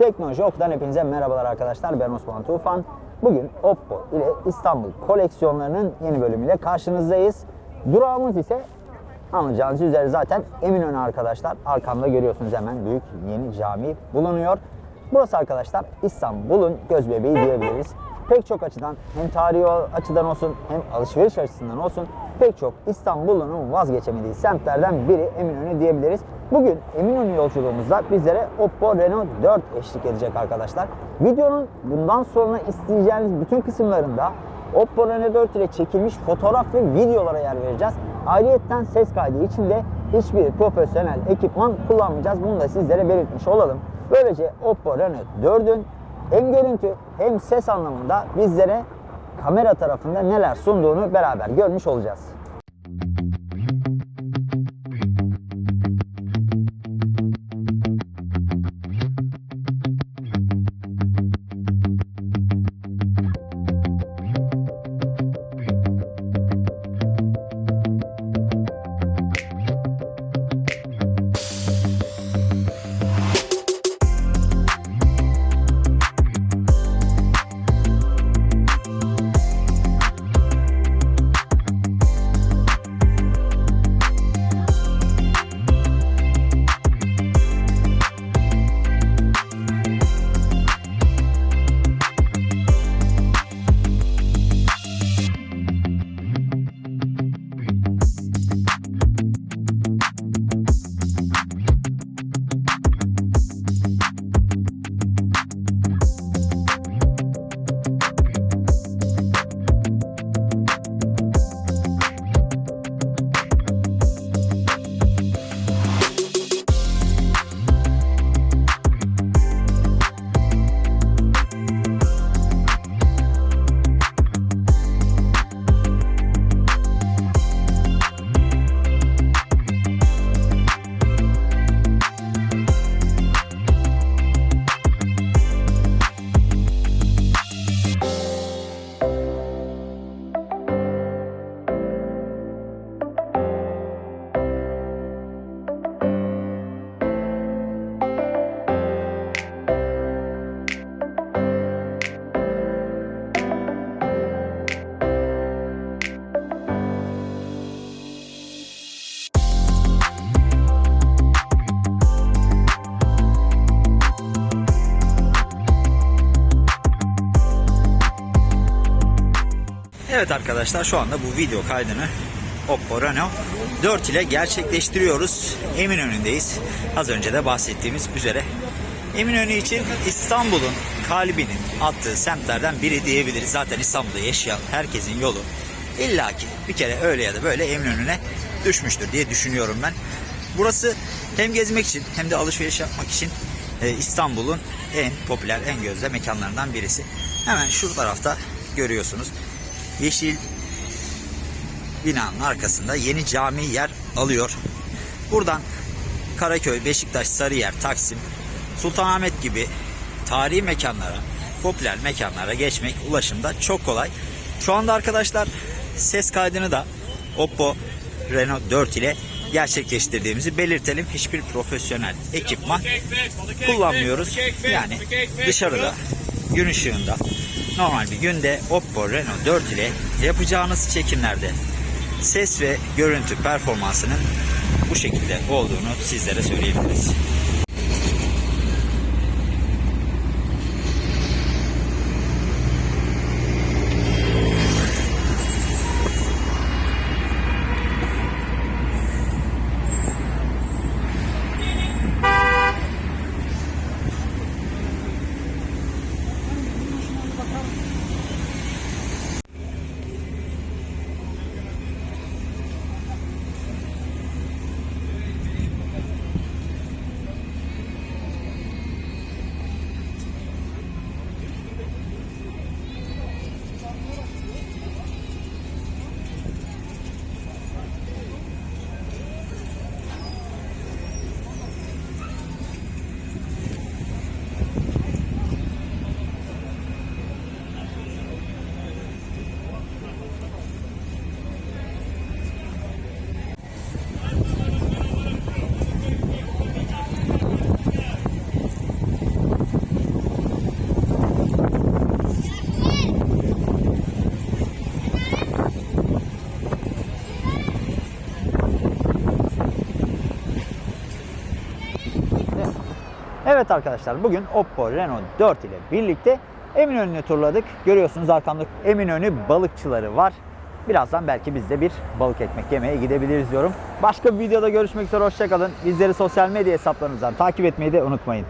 Teknoloji Ok'tan hepinize merhabalar arkadaşlar. Ben Osman Tufan. Bugün Oppo ile İstanbul koleksiyonlarının yeni bölümüyle karşınızdayız. Durağımız ise anlayacağınız üzere zaten Eminönü arkadaşlar. Arkamda görüyorsunuz hemen büyük yeni cami bulunuyor. Burası arkadaşlar İstanbul'un göz bebeği diyebiliriz. Pek çok açıdan hem tarihi açıdan olsun hem alışveriş açısından olsun pek çok İstanbul'un vazgeçemediği semtlerden biri Eminönü diyebiliriz. Bugün Eminönü yolculuğumuzda bizlere Oppo Reno 4 eşlik edecek arkadaşlar. Videonun bundan sonra isteyeceğiniz bütün kısımlarında Oppo Reno 4 ile çekilmiş fotoğraf ve videolara yer vereceğiz. Ayrıyeten ses kaydı için de hiçbir profesyonel ekipman kullanmayacağız. Bunu da sizlere belirtmiş olalım. Böylece Oppo Reno 4'ün hem görüntü hem ses anlamında bizlere kamera tarafında neler sunduğunu beraber görmüş olacağız. Evet arkadaşlar şu anda bu video kaydını Oppo Reno 4 ile gerçekleştiriyoruz. Eminönü'ndeyiz. Az önce de bahsettiğimiz üzere. Eminönü için İstanbul'un kalbinin attığı semtlerden biri diyebiliriz. Zaten İstanbul'da yaşayan herkesin yolu illaki bir kere öyle ya da böyle Eminönü'ne düşmüştür diye düşünüyorum ben. Burası hem gezmek için hem de alışveriş yapmak için e, İstanbul'un en popüler, en gözde mekanlarından birisi. Hemen şu tarafta görüyorsunuz yeşil binanın arkasında yeni cami yer alıyor. Buradan Karaköy, Beşiktaş, Sarıyer, Taksim, Sultanahmet gibi tarihi mekanlara, popüler mekanlara geçmek ulaşımda çok kolay. Şu anda arkadaşlar ses kaydını da Oppo Reno 4 ile gerçekleştirdiğimizi belirtelim. Hiçbir profesyonel ekipman kullanmıyoruz. Yani dışarıda gün ışığında normal bir günde Oppo Reno 4 ile yapacağınız çekimlerde ses ve görüntü performansının bu şekilde olduğunu sizlere söyleyebiliriz. Evet arkadaşlar bugün Oppo Reno 4 ile birlikte Eminönü'nü turladık. Görüyorsunuz arkamda Eminönü balıkçıları var. Birazdan belki biz de bir balık ekmek yemeye gidebiliriz diyorum. Başka bir videoda görüşmek üzere hoşçakalın. Bizleri sosyal medya hesaplarımızdan takip etmeyi de unutmayın.